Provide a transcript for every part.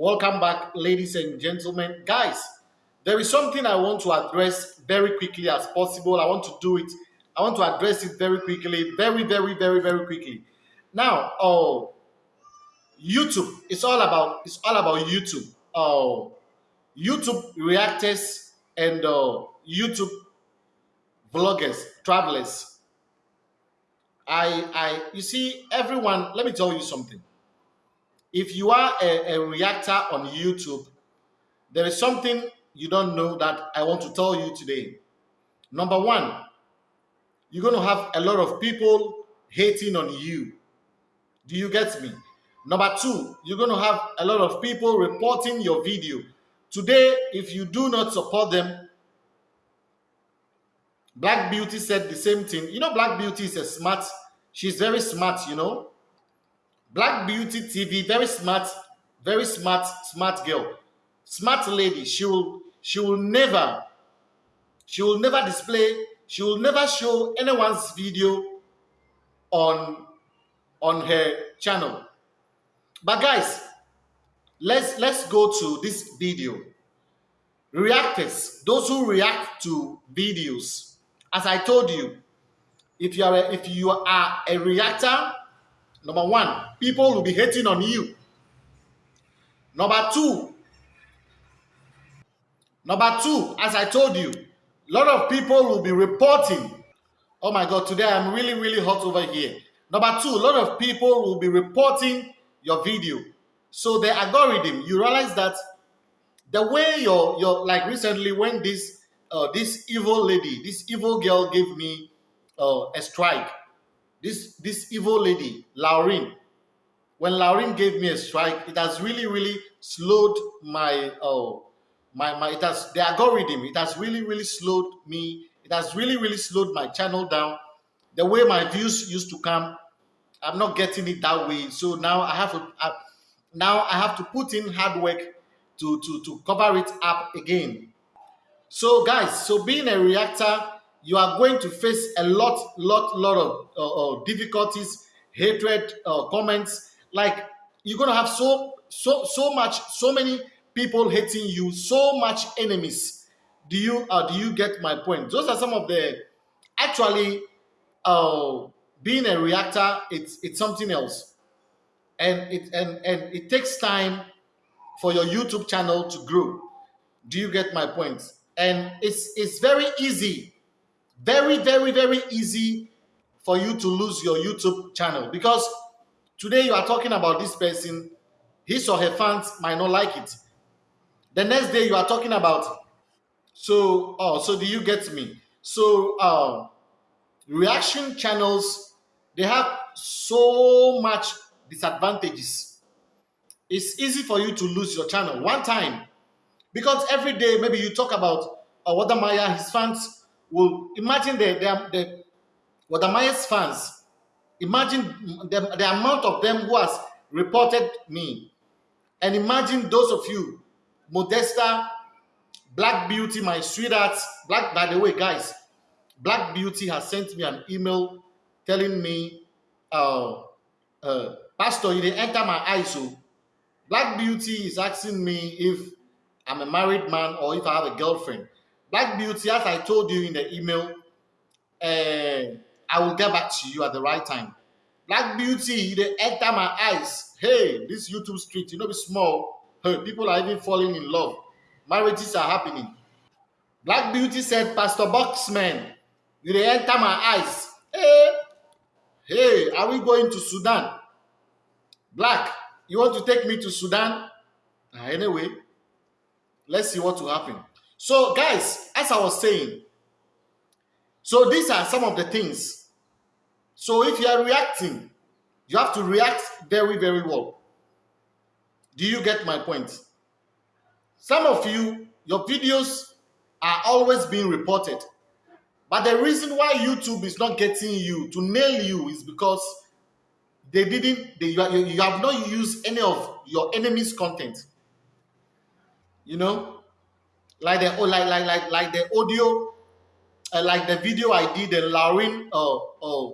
Welcome back, ladies and gentlemen. Guys, there is something I want to address very quickly as possible. I want to do it. I want to address it very quickly, very, very, very, very quickly. Now, oh, YouTube. It's all about. It's all about YouTube. Oh, YouTube reactors and uh, YouTube vloggers, travelers. I, I, you see, everyone. Let me tell you something if you are a, a reactor on YouTube, there is something you don't know that I want to tell you today. Number one, you're going to have a lot of people hating on you. Do you get me? Number two, you're going to have a lot of people reporting your video. Today, if you do not support them, Black Beauty said the same thing. You know, Black Beauty is a smart, she's very smart, you know. Black Beauty TV, very smart, very smart, smart girl, smart lady. She will, she will never, she will never display, she will never show anyone's video on, on her channel. But guys, let's let's go to this video. Reactors, those who react to videos, as I told you, if you are a, if you are a reactor Number one, people will be hating on you. Number two, number two, as I told you, a lot of people will be reporting. Oh my God, today I'm really, really hot over here. Number two, a lot of people will be reporting your video. So the algorithm, you realize that the way your your like recently when this uh, this evil lady, this evil girl gave me uh, a strike, this this evil lady, Lauren, when Lauren gave me a strike, it has really, really slowed my oh my my it has the algorithm, it has really, really slowed me, it has really, really slowed my channel down. The way my views used to come, I'm not getting it that way. So now I have to now I have to put in hard work to to to cover it up again. So guys, so being a reactor you are going to face a lot, lot, lot of uh, uh, difficulties, hatred, uh, comments. Like you're gonna have so, so, so much, so many people hating you, so much enemies. Do you, uh, do you get my point? Those are some of the, actually, uh, being a reactor, it's it's something else, and it and and it takes time for your YouTube channel to grow. Do you get my point? And it's it's very easy very, very, very easy for you to lose your YouTube channel because today you are talking about this person, his or her fans might not like it. The next day you are talking about, so, oh, so do you get me? So, uh, reaction channels, they have so much disadvantages. It's easy for you to lose your channel one time because every day maybe you talk about uh, Wode Maya, his fans will imagine the, the, the Wode Maya's fans, imagine the, the amount of them who has reported me. And imagine those of you, Modesta, Black Beauty, my sweetheart, Black, by the way, guys, Black Beauty has sent me an email telling me, uh, uh, Pastor, you didn't enter my eyes. So oh. Black Beauty is asking me if I'm a married man or if I have a girlfriend. Black Beauty, as I told you in the email, uh, I will get back to you at the right time. Black Beauty, they enter my eyes. Hey, this YouTube street, you know, be small. Hey, people are even falling in love. Marriages are happening. Black Beauty said, Pastor Boxman, you they enter my eyes. Hey, hey, are we going to Sudan? Black, you want to take me to Sudan? Uh, anyway, let's see what will happen. So, guys, as I was saying, so these are some of the things. So, if you are reacting, you have to react very, very well. Do you get my point? Some of you, your videos are always being reported. But the reason why YouTube is not getting you to nail you is because they didn't, they, you, have not used any of your enemy's content. You know, like the oh, like like like like the audio, uh, like the video I did, the Lauren uh, uh,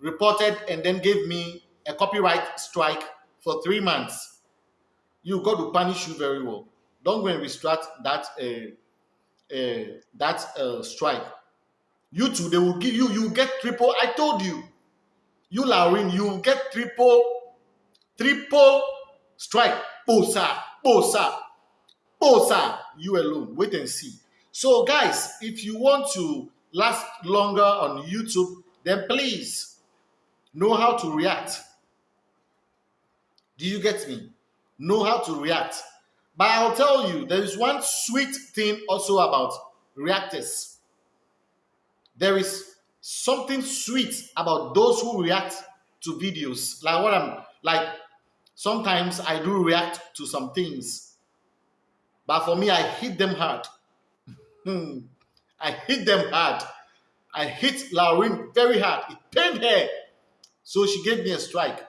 reported and then gave me a copyright strike for three months. you God to punish you very well. Don't go and restrict that uh, uh, that uh, strike. You too, they will give you. You get triple. I told you. You Lauren, you get triple, triple strike. Bosa, bosa, bosa. You alone. Wait and see. So, guys, if you want to last longer on YouTube, then please know how to react. Do you get me? Know how to react. But I'll tell you, there is one sweet thing also about reactors. There is something sweet about those who react to videos. Like what I'm like, sometimes I do react to some things. But for me, I hit them hard. Hmm. I hit them hard. I hit Lauren very hard. It pained her. So she gave me a strike.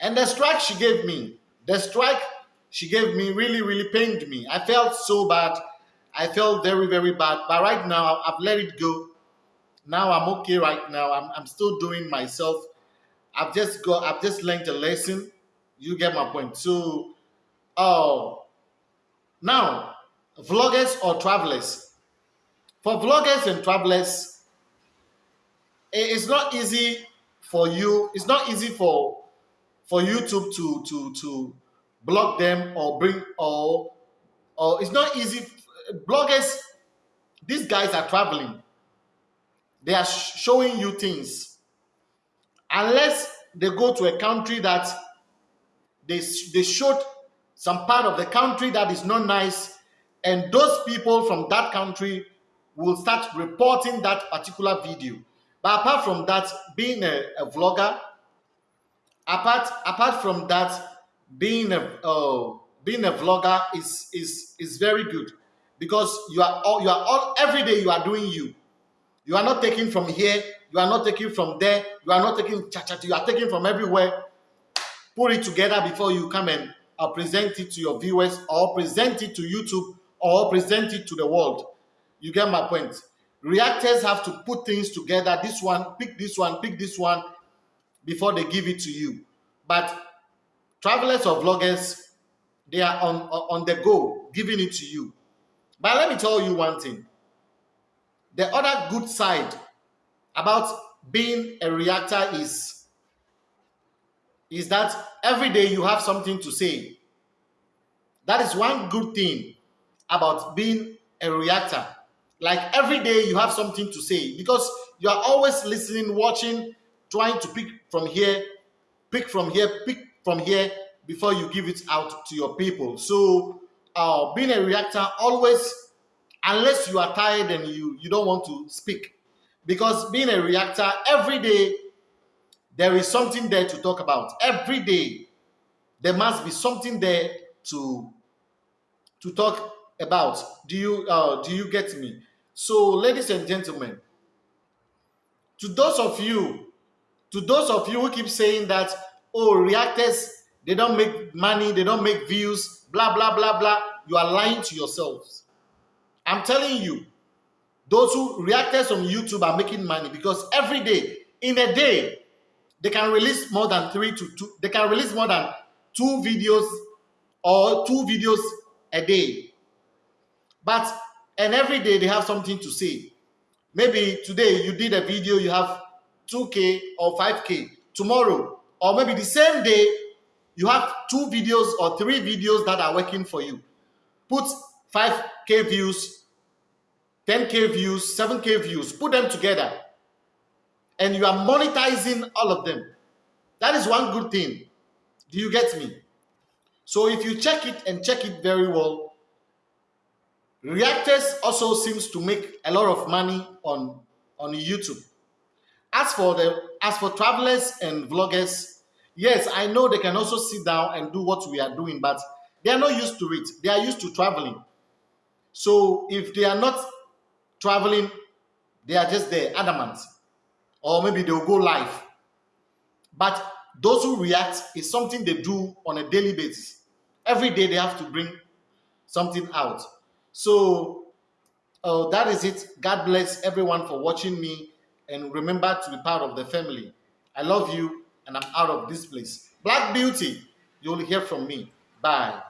And the strike she gave me, the strike she gave me really, really pained me. I felt so bad. I felt very, very bad. But right now, I've let it go. Now I'm okay right now. I'm, I'm still doing myself. I've just got, I've just learned a lesson. You get my point. So, oh, now, vloggers or travelers. For vloggers and travelers, it's not easy for you. It's not easy for for YouTube to to to block them or bring or or it's not easy. Bloggers, these guys are traveling. They are showing you things. Unless they go to a country that they, they showed some part of the country that is not nice, and those people from that country will start reporting that particular video. But apart from that, being a, a vlogger, apart apart from that being a uh, being a vlogger is is is very good. Because you are all you are all every day you are doing you. You are not taking from here you are not taking from there you are not taking cha cha you are taking from everywhere. Put it together before you come and uh, present it to your viewers or present it to youtube or present it to the world you get my point reactors have to put things together this one pick this one pick this one before they give it to you. But travelers or vloggers, they are on, on the go, giving it to you. But let me tell you one thing. The other good side about being a reactor is, is that every day you have something to say. That is one good thing about being a reactor. Like every day you have something to say because you are always listening, watching, trying to pick from here, pick from here, pick from here before you give it out to your people. So uh, being a reactor, always, unless you are tired and you, you don't want to speak, because being a reactor, every day, there is something there to talk about. Every day, there must be something there to, to talk about. Do you, uh, do you get me? So, ladies and gentlemen, to those of you to those of you who keep saying that, oh, reactors, they don't make money, they don't make views, blah, blah, blah, blah, you are lying to yourselves. I'm telling you, those who reactors on YouTube are making money because every day, in a day, they can release more than three to two, they can release more than two videos or two videos a day. But, and every day they have something to say. Maybe today you did a video, you have 2K or 5K. Tomorrow, or maybe the same day, you have two videos or three videos that are working for you. Put 5K views, 10K views, 7K views, put them together. And you are monetizing all of them. That is one good thing. Do you get me? So if you check it and check it very well, reactors also seems to make a lot of money on, on YouTube. As for the as for travelers and vloggers, yes, I know they can also sit down and do what we are doing, but they are not used to it. They are used to traveling. So if they are not traveling, they are just there, adamant. Or maybe they'll go live. But those who react is something they do on a daily basis. Every day they have to bring something out. So uh, that is it. God bless everyone for watching me and remember to be part of the family. I love you and I'm out of this place. Black Beauty, you'll hear from me. Bye.